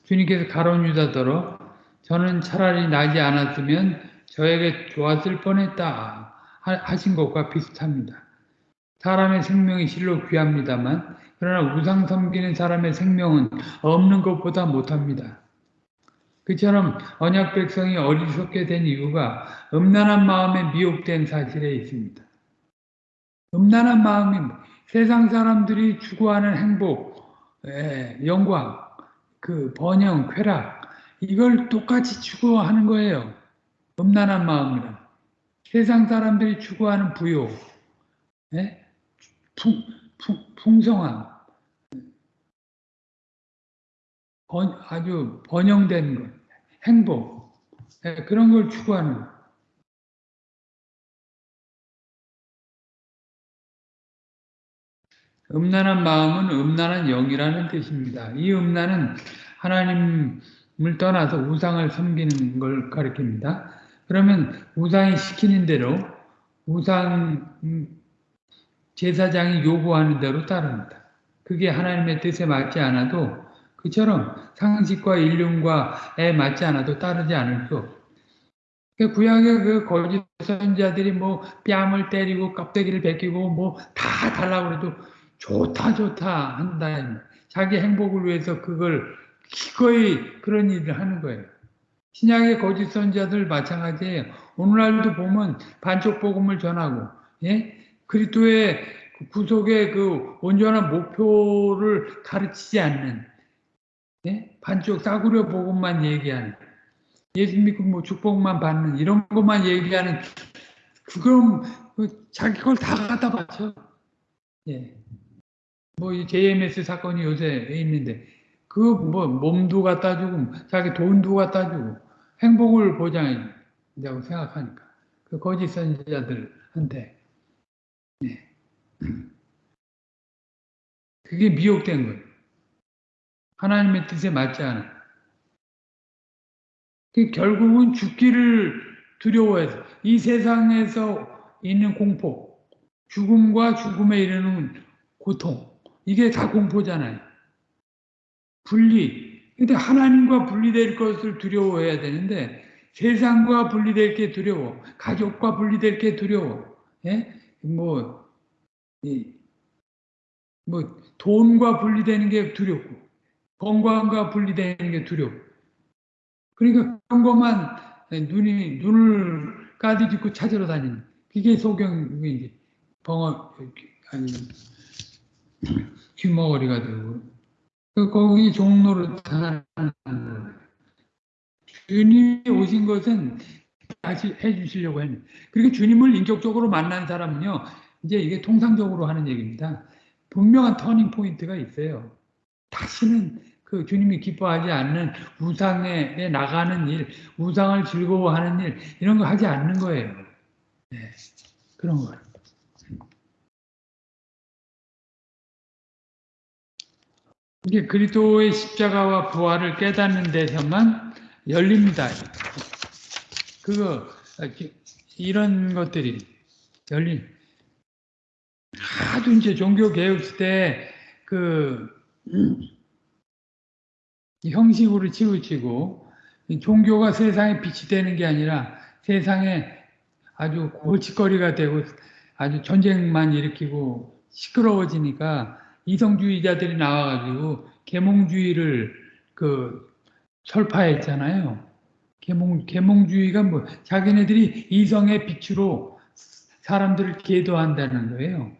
Speaker 1: 주님께서 가론 유다더러 저는 차라리 나지 않았으면 저에게 좋았을 뻔했다 하신 것과 비슷합니다. 사람의 생명이 실로 귀합니다만 그러나 우상 섬기는 사람의 생명은 없는 것보다 못합니다. 그처럼 언약 백성이 어리석게 된 이유가 음란한 마음에 미혹된 사실에 있습니다. 음란한 마음이 세상 사람들이 추구하는 행복, 예, 영광, 그 번영, 쾌락 이걸 똑같이 추구하는 거예요. 음란한 마음이라. 세상 사람들이 추구하는 부요, 예? 풍, 풍, 풍성함, 번, 아주 번영된 것, 행복, 예, 그런 걸 추구하는 것. 음란한 마음은 음란한 영이라는 뜻입니다. 이 음란은 하나님을 떠나서 우상을 섬기는 걸 가리킵니다. 그러면 우상이 시키는 대로 우상 음, 제사장이 요구하는 대로 따릅니다. 그게 하나님의 뜻에 맞지 않아도 그처럼 상식과 인륜과에 맞지 않아도 따르지 않을 수 없어요. 그 구약의 그 거짓 선자들이 뭐 뺨을 때리고 껍데기를 벗기고 뭐 다 달라고 그래도 좋다 좋다 한다. 자기 행복을 위해서 그걸 기꺼이 그런 일을 하는 거예요. 신약의 거짓 선자들 마찬가지예요. 오늘날도 보면 반쪽 복음을 전하고 예? 그리스도의 구속의 그 온전한 목표를 가르치지 않는 예? 반쪽 싸구려 복음만 얘기하는 예수 믿고 뭐 축복만 받는 이런 것만 얘기하는 그럼 그 자기 걸 다 갖다 바쳐. 예. 뭐이 JMS 사건이 요새 있는데 그 뭐 몸도 갖다 주고 자기 돈도 갖다 주고 행복을 보장한다고 생각하니까 그 거짓 선지자들한테 네. 그게 미혹된 거예요. 하나님의 뜻에 맞지 않아. 그 결국은 죽기를 두려워해서 이 세상에서 있는 공포, 죽음과 죽음에 이르는 고통, 이게 다 공포잖아요. 분리. 근데 하나님과 분리될 것을 두려워해야 되는데 세상과 분리될 게 두려워. 가족과 분리될 게 두려워. 예? 뭐, 이, 뭐, 돈과 분리되는 게 두렵고, 건강과 분리되는 게 두렵고. 그러니까 그런 것만 눈이, 눈을 까디짓고 찾으러 다니는. 그게 소경이 벙어, 아니, 흰머리가 되고 그 거기 종로를 하는 주님이 오신 것은 다시 해주시려고 했는 그리고 주님을 인격적으로 만난 사람은요 이제 이게 통상적으로 하는 얘기입니다 분명한 터닝 포인트가 있어요 다시는 그 주님이 기뻐하지 않는 우상에 나가는 일, 우상을 즐거워하는 일 이런 거 하지 않는 거예요. 네, 그런 거예요. 이게 그리스도의 십자가와 부활을 깨닫는 데서만 열립니다. 그거 이런 것들이 열린 아주 이제 종교 개혁 시대 그 형식으로 치우치고 종교가 세상에 빛이 되는 게 아니라 세상에 아주 골칫거리가 되고 아주 전쟁만 일으키고 시끄러워지니까 이성주의자들이 나와가지고 계몽주의를 그 설파했잖아요. 계몽 계몽주의가 뭐 자기네들이 이성의 빛으로 사람들을 계도한다는 거예요.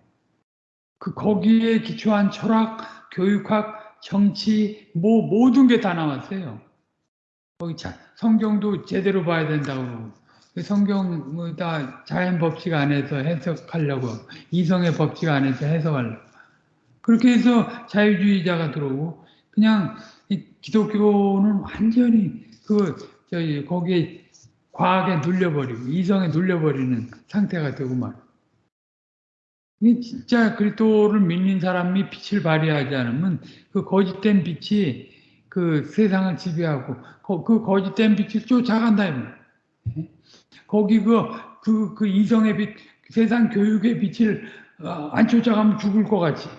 Speaker 1: 그 거기에 기초한 철학, 교육학, 정치 뭐 모든 게 다 나왔어요. 거기 자, 성경도 제대로 봐야 된다고. 그 성경을 다 자연 법칙 안에서 해석하려고 이성의 법칙 안에서 해석하려고. 그렇게 해서 자유주의자가 들어오고 그냥 기독교는 완전히 그 저기 거기에 과학에 눌려버리고 이성에 눌려버리는 상태가 되고 말. 이 진짜 그리스도를 믿는 사람이 빛을 발휘하지 않으면 그 거짓된 빛이 그 세상을 지배하고 그 거짓된 빛을 쫓아간다 이 거기 그, 그, 그 이성의 빛, 세상 교육의 빛을 어, 안 쫓아가면 죽을 것 같이.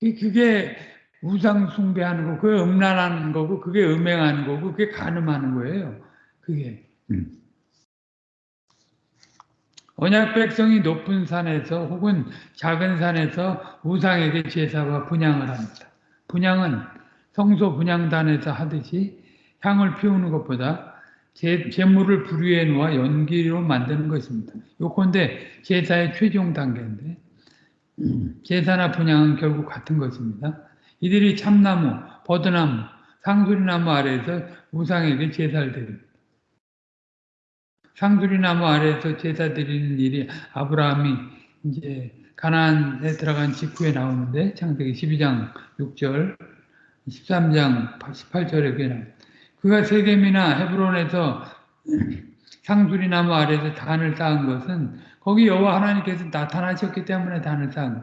Speaker 1: 그게 우상 숭배하는 거, 그게 음란하는 거고, 그게 음행하는 거고, 그게 간음하는 거예요. 그게. 음. 언약 백성이 높은 산에서 혹은 작은 산에서 우상에게 제사와 분양을 합니다. 분양은 성소 분양단에서 하듯이 향을 피우는 것보다 제, 재물을 부류에 놓아 연기로 만드는 것입니다. 요건데 제사의 최종 단계인데 제사나 분양은 결국 같은 것입니다. 이들이 참나무, 버드나무, 상수리나무 아래에서 우상에게 제사를 드립니다. 상수리나무 아래에서 제사 드리는 일이 아브라함이 이제 가나안에 들어간 직후에 나오는데 창세기 12장 6절, 13장 18절에 그게 나옵니다. 그가 세겜이나 헤브론에서 상수리 나무 아래에서 단을 쌓은 것은 거기 여호와 하나님께서 나타나셨기 때문에 단을 쌓은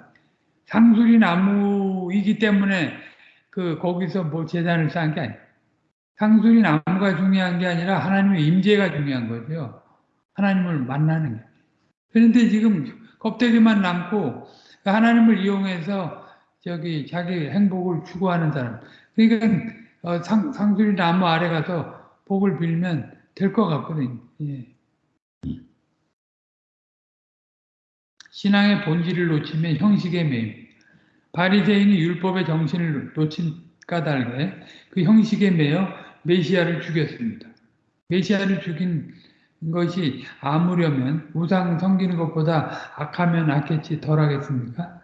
Speaker 1: 상수리 나무이기 때문에 그 거기서 뭐 재단을 쌓은 게 아니에요. 상수리 나무가 중요한 게 아니라 하나님의 임재가 중요한 거죠. 하나님을 만나는 게. 그런데 지금 껍데기만 남고 하나님을 이용해서 저기 자기 행복을 추구하는 사람. 그러니까 어, 상, 상수리 나무 아래 가서 복을 빌면 될 것 같거든요. 예. 신앙의 본질을 놓치면 형식에 매임. 바리새인이 율법의 정신을 놓친 까닭에 그 형식에 매여 메시아를 죽였습니다. 메시아를 죽인 것이 아무려면 우상 섬기는 것보다 악하면 악했지 덜하겠습니까?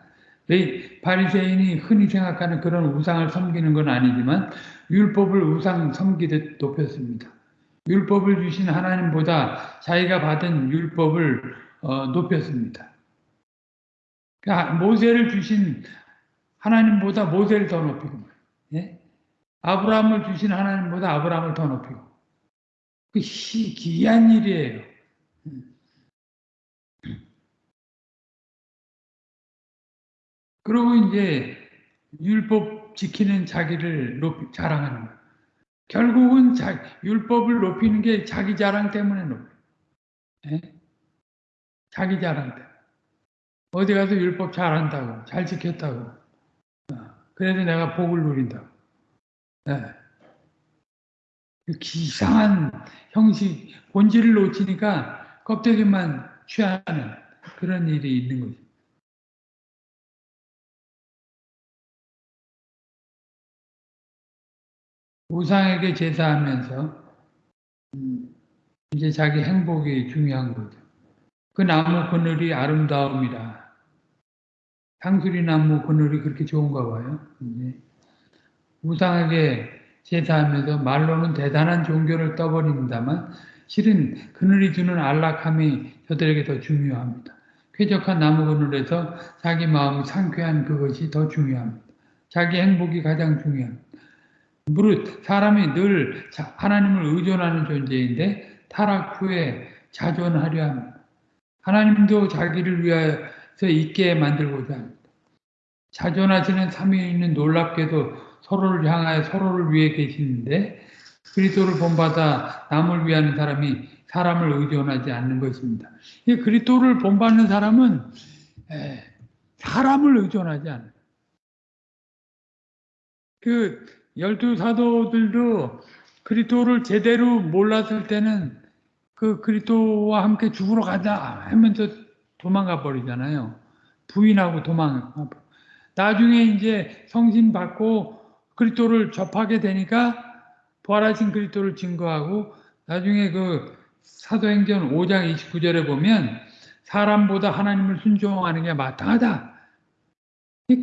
Speaker 1: 바리새인이 흔히 생각하는 그런 우상을 섬기는 건 아니지만 율법을 우상 섬기듯 높였습니다. 율법을 주신 하나님보다 자기가 받은 율법을 어, 높였습니다. 그러니까 모세를 주신 하나님보다 모세를 더 높이고 예? 아브라함을 주신 하나님보다 아브라함을 더 높이고 그 기이한 일이에요. 그리고 이제 율법 지키는 자기를 높이, 자랑하는 거예요. 결국은 자, 율법을 높이는 게 자기 자랑 때문에 높여요. 예? 자기 자랑 때문에. 어디 가서 율법 잘한다고, 잘 지켰다고. 어, 그래서 내가 복을 누린다고. 네. 기상한 형식, 본질을 놓치니까 껍데기만 취하는 그런 일이 있는 거죠. 우상에게 제사하면서 음, 이제 자기 행복이 중요한 거죠. 그 나무 그늘이 아름다움이라. 상수리 나무 그늘이 그렇게 좋은가 봐요. 우상에게 제사하면서 말로는 대단한 종교를 떠버린다만 실은 그늘이 주는 안락함이 저들에게 더 중요합니다. 쾌적한 나무 그늘에서 자기 마음이 상쾌한 그것이 더 중요합니다. 자기 행복이 가장 중요합니다. 무릇 사람이 늘 하나님을 의존하는 존재인데 타락 후에 자존하려 합니다. 하나님도 자기를 위해서 있게 만들고자 합니다. 자존하시는 삼위일는 놀랍게도 서로를 향하여 서로를 위해 계시는데 그리스도를 본받아 남을 위하는 사람이 사람을 의존하지 않는 것입니다. 이 그리스도를 본받는 사람은 사람을 의존하지 않아요. 그 열두 사도들도 그리스도를 제대로 몰랐을 때는 그 그리스도와 함께 죽으러 가자 하면서 도망가 버리잖아요. 부인하고 도망가. 나중에 이제 성신 받고 그리스도를 접하게 되니까 부활하신 그리스도를 증거하고 나중에 그 사도행전 5장 29절에 보면 사람보다 하나님을 순종하는 게 마땅하다.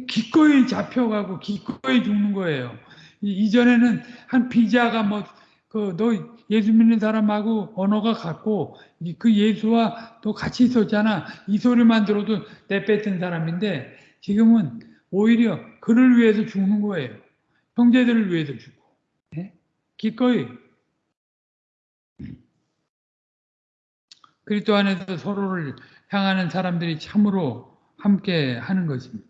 Speaker 1: 기꺼이 잡혀가고 기꺼이 죽는 거예요. 이전에는 한 비자가 뭐 그 너 예수 믿는 사람하고 언어가 같고 그 예수와 또 같이 있었잖아. 이 소리만 들어도 내뱉은 사람인데 지금은 오히려 그를 위해서 죽는 거예요. 형제들을 위해서 주고 네? 기꺼이 그리스도 안에서 서로를 향하는 사람들이 참으로 함께 하는 것입니다.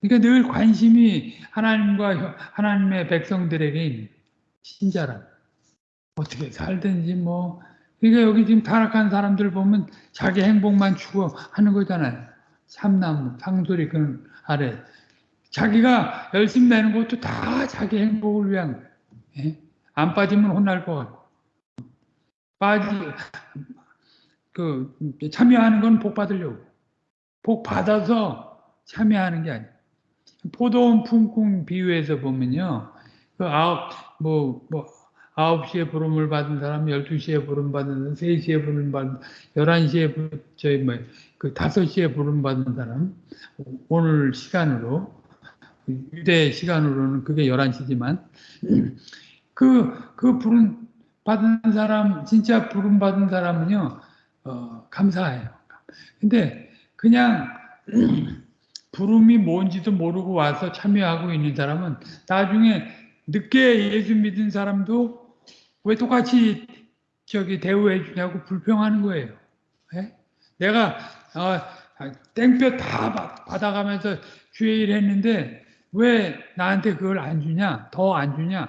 Speaker 1: 그러니까 늘 관심이 하나님과 하나님의 백성들에게 신자라 어떻게 살든지 뭐 그러니까 여기 지금 타락한 사람들 보면 자기 행복만 추구하는 거잖아요. 삼나무, 상소리 그 아래 자기가 열심히 내는 것도 다 자기 행복을 위한 거예요. 예? 안 빠지면 혼날 것 같고 빠지 그 참여하는 건 복 받으려고 복 받아서 참여하는 게 아니에요. 포도원 품꾼 비유에서 보면요, 그 아홉 뭐뭐 뭐, 뭐 9시에 부름을 받은 사람, 12시에 부름 받은 사람, 3시에 부름 받은 사람, 11시에 저희 뭐그 5시에 부름 받은 사람 오늘 시간으로 유대 시간으로는 그게 11시지만 그그 그 부름 받은 사람 진짜 부름 받은 사람은요. 어, 감사해요. 근데 그냥 부름이 뭔지도 모르고 와서 참여하고 있는 사람은 나중에 늦게 예수 믿은 사람도 왜 똑같이 저기 대우해 주냐고 불평하는 거예요. 예? 내가 어, 땡볕 다 받- 받아가면서 주의 일 했는데 왜 나한테 그걸 안 주냐? 더 안 주냐?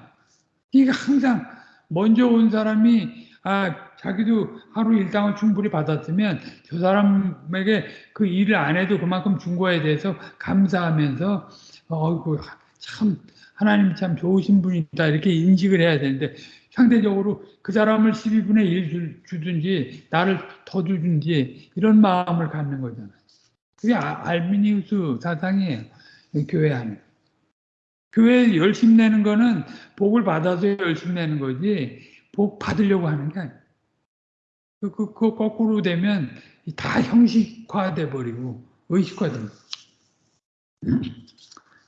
Speaker 1: 이게 항상 먼저 온 사람이 아 자기도 하루 일당을 충분히 받았으면 저 사람에게 그 일을 안 해도 그만큼 준 거에 대해서 감사하면서 어이구 참 하나님 참 좋으신 분이다 이렇게 인식을 해야 되는데 상대적으로 그 사람을 12분의 1 주든지 나를 더 주든지 이런 마음을 갖는 거잖아요. 그게 아- 알미니우스 사상이에요. 이 교회 안에. 교회 열심 내는 거는 복을 받아서 열심 내는 거지 복 받으려고 하는 게 아니에요. 그, 그, 그 거꾸로 되면 다 형식화돼 버리고 의식화됩니다.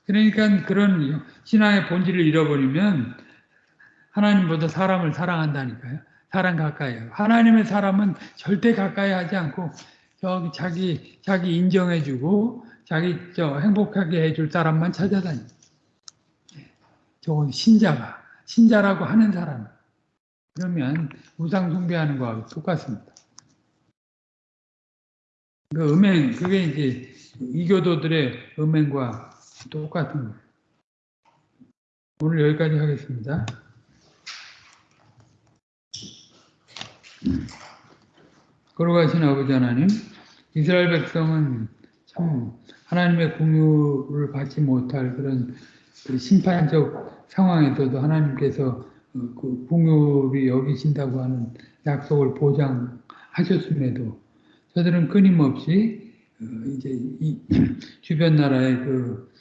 Speaker 1: 그러니까 그런 신앙의 본질을 잃어버리면 하나님보다 사람을 사랑한다니까요. 사람 가까이 해요. 하나님의 사람은 절대 가까이 하지 않고 저기 자기 자기 인정해주고 자기 저 행복하게 해줄 사람만 찾아다니. 저건 신자가 신자라고 하는 사람. 그러면 우상 숭배하는 거하고 똑같습니다. 그 음행 그게 이제 이교도들의 음행과 똑같은 거예요. 오늘 여기까지 하겠습니다. 걸어가신 아버지 하나님, 이스라엘 백성은 참 하나님의 공유를 받지 못할 그런 그 심판적 상황에서도 하나님께서 어, 그 공유를 여기신다고 하는 약속을 보장하셨음에도 저들은 끊임없이 어, 이제 이 주변 나라의 그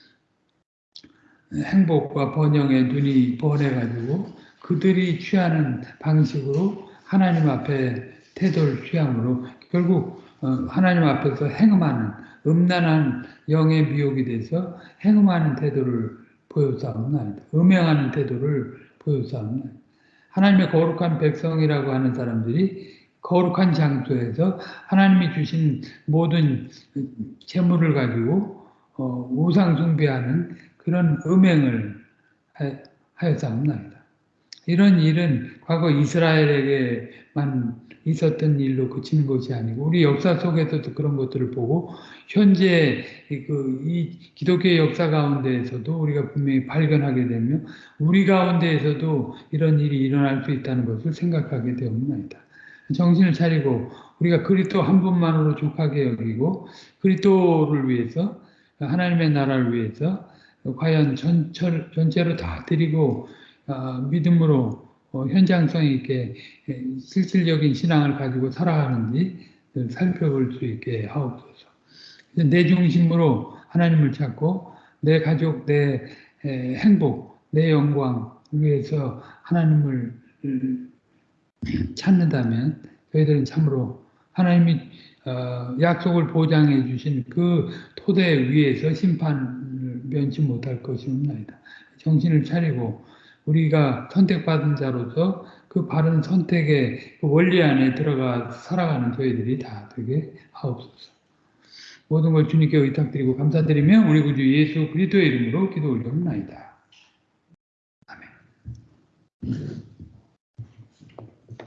Speaker 1: 행복과 번영에 눈이 번해가지고 그들이 취하는 방식으로 하나님 앞에 태도를 취함으로 결국 어, 하나님 앞에서 행음하는 음란한 영의 미혹이 돼서 행음하는 태도를 보여싸움나이다. 음행하는 태도를 보여싸움나이다. 하나님의 거룩한 백성이라고 하는 사람들이 거룩한 장소에서 하나님이 주신 모든 재물을 가지고 어, 우상 숭배하는 그런 음행을 하였사옵나이다. 이런 일은 과거 이스라엘에게만 있었던 일로 그치는 것이 아니고 우리 역사 속에서도 그런 것들을 보고 현재 그 이 기독교의 역사 가운데에서도 우리가 분명히 발견하게 되면 우리 가운데에서도 이런 일이 일어날 수 있다는 것을 생각하게 되옵나이다. 정신을 차리고 우리가 그리스도 한 분만으로 족하게 여기고 그리스도를 위해서 하나님의 나라를 위해서 과연 전철, 전체로 다 드리고 어, 믿음으로 어, 현장성 있게 실질적인 신앙을 가지고 살아가는지 살펴볼 수 있게 하옵소서. 내 중심으로 하나님을 찾고 내 가족, 내 행복, 내 영광 위해서 하나님을 찾는다면 저희들은 참으로 하나님이 어, 약속을 보장해 주신 그 토대 위에서 심판을 면치 못할 것이옵나이다. 정신을 차리고 우리가 선택받은 자로서 그 바른 선택의 그 원리 안에 들어가 살아가는 저희들이 다 되게 하옵소서. 모든 걸 주님께 의탁드리고 감사드리며 우리 구주 예수 그리스도의 이름으로 기도 올려옵나이다. 아멘.